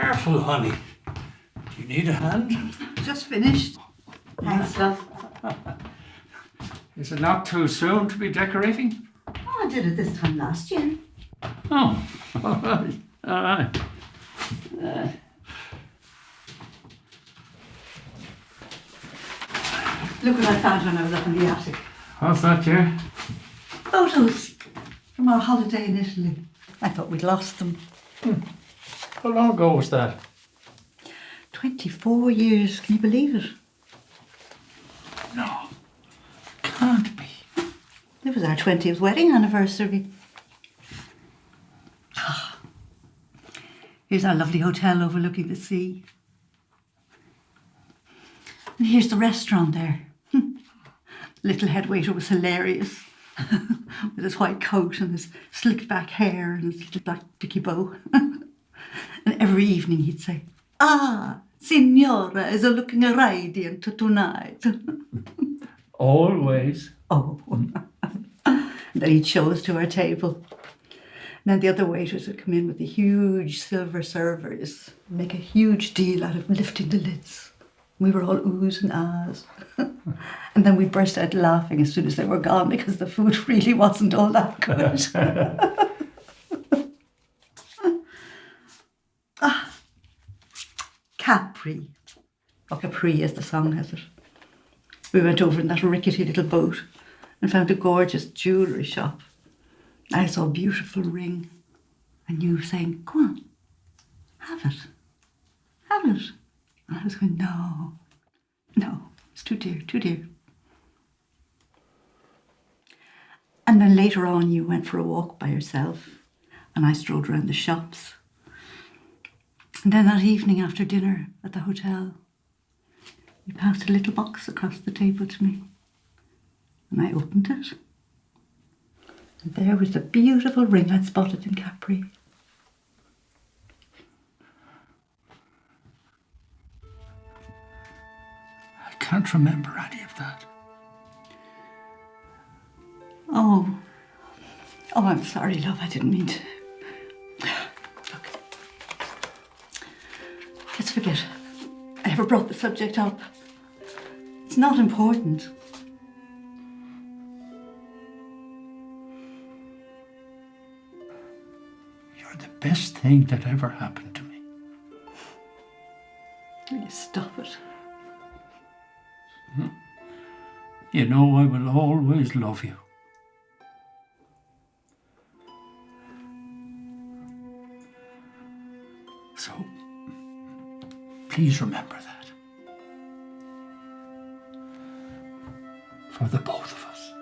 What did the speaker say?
Careful, honey. Do you need a hand? Just finished. Thanks, love. Is it not too soon to be decorating? Oh, I did it this time last year. Oh, all right. All right. Uh, look what I found when I was up in the attic. What's that, dear? Photos from our holiday in Italy. I thought we'd lost them. Hmm. How long ago was that? 24 years, can you believe it? No. Can't be. It was our 20th wedding anniversary. Ah. Here's our lovely hotel overlooking the sea. And here's the restaurant there. Little head waiter was hilarious. With his white coat and his slicked back hair and his little black dicky bow. and every evening he'd say, Ah, Signora is a looking radiant tonight. Always. Oh. and then he'd show us to our table. And then the other waiters would come in with the huge silver servers, make a huge deal out of lifting the lids. We were all oohs and ahs. and then we burst out laughing as soon as they were gone because the food really wasn't all that good. ah, Capri. Or Capri, as the song has it. We went over in that rickety little boat and found a gorgeous jewellery shop. I saw a beautiful ring, and you saying, Go on, have it, have it. And I was going, No, no, it's too dear, too dear. And then later on, you went for a walk by yourself, and I strolled around the shops. And then that evening after dinner at the hotel, he passed a little box across the table to me. And I opened it. And there was the beautiful ring I'd spotted in Capri. I can't remember any of that. Oh. Oh, I'm sorry, love. I didn't mean to. Let's forget. I ever brought the subject up. It's not important. You're the best thing that ever happened to me. Will you stop it? Hmm? You know I will always love you. So, Please remember that. For the both of us.